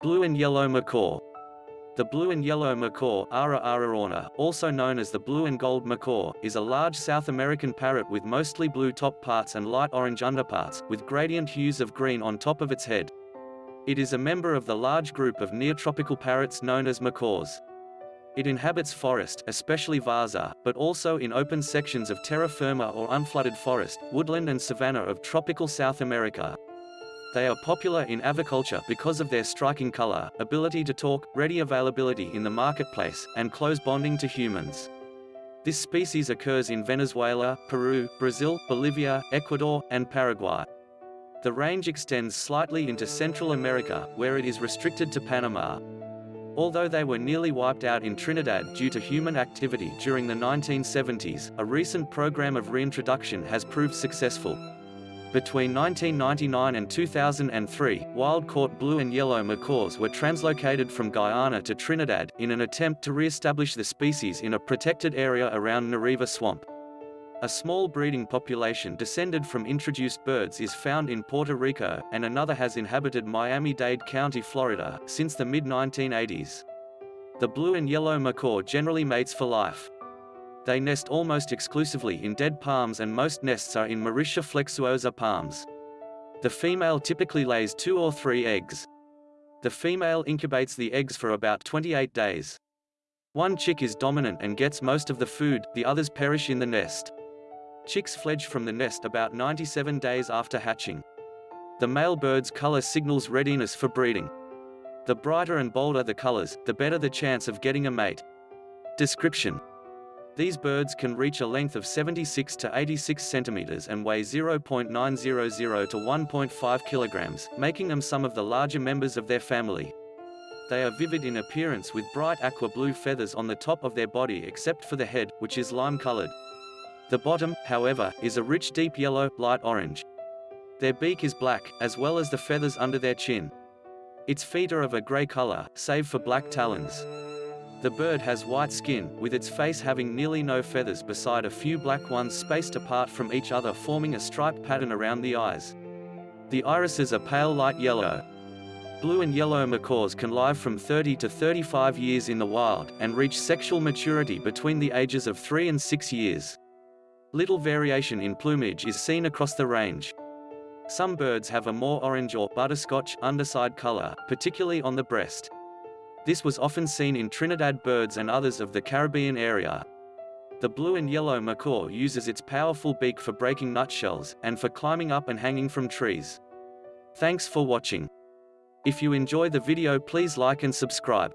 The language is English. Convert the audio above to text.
Blue and yellow macaw. The blue and yellow macaw Ara ararauna, also known as the blue and gold macaw, is a large South American parrot with mostly blue top parts and light orange underparts, with gradient hues of green on top of its head. It is a member of the large group of neotropical parrots known as macaws. It inhabits forest, especially várzea, but also in open sections of terra firme or unflooded forest, woodland and savanna of tropical South America. They are popular in aviculture because of their striking color, ability to talk, ready availability in the marketplace, and close bonding to humans. This species occurs in Venezuela, Peru, Brazil, Bolivia, Ecuador, and Paraguay. The range extends slightly into Central America, where it is restricted to Panama. Although they were nearly wiped out in Trinidad due to human activity during the 1970s, a recent program of reintroduction has proved successful. Between 1999 and 2003, wild-caught blue and yellow macaws were translocated from Guyana to Trinidad, in an attempt to re-establish the species in a protected area around Nariva Swamp. A small breeding population descended from introduced birds is found in Puerto Rico, and another has inhabited Miami-Dade County, Florida, since the mid-1980s. The blue and yellow macaw generally mates for life. They nest almost exclusively in dead palms and most nests are in Mauritia flexuosa palms. The female typically lays two or three eggs. The female incubates the eggs for about 28 days. One chick is dominant and gets most of the food, the others perish in the nest. Chicks fledge from the nest about 97 days after hatching. The male bird's color signals readiness for breeding. The brighter and bolder the colors, the better the chance of getting a mate. Description these birds can reach a length of 76 to 86 centimeters and weigh 0.900 to 1.5 kilograms, making them some of the larger members of their family. They are vivid in appearance with bright aqua blue feathers on the top of their body except for the head, which is lime-colored. The bottom, however, is a rich deep yellow, light orange. Their beak is black, as well as the feathers under their chin. Its feet are of a gray color, save for black talons. The bird has white skin, with its face having nearly no feathers beside a few black ones spaced apart from each other forming a striped pattern around the eyes. The irises are pale light yellow. Blue and yellow macaws can live from 30 to 35 years in the wild, and reach sexual maturity between the ages of 3 and 6 years. Little variation in plumage is seen across the range. Some birds have a more orange or butterscotch underside color, particularly on the breast. This was often seen in Trinidad birds and others of the Caribbean area. The blue and yellow macaw uses its powerful beak for breaking nutshells, and for climbing up and hanging from trees. Thanks for watching. If you enjoy the video please like and subscribe.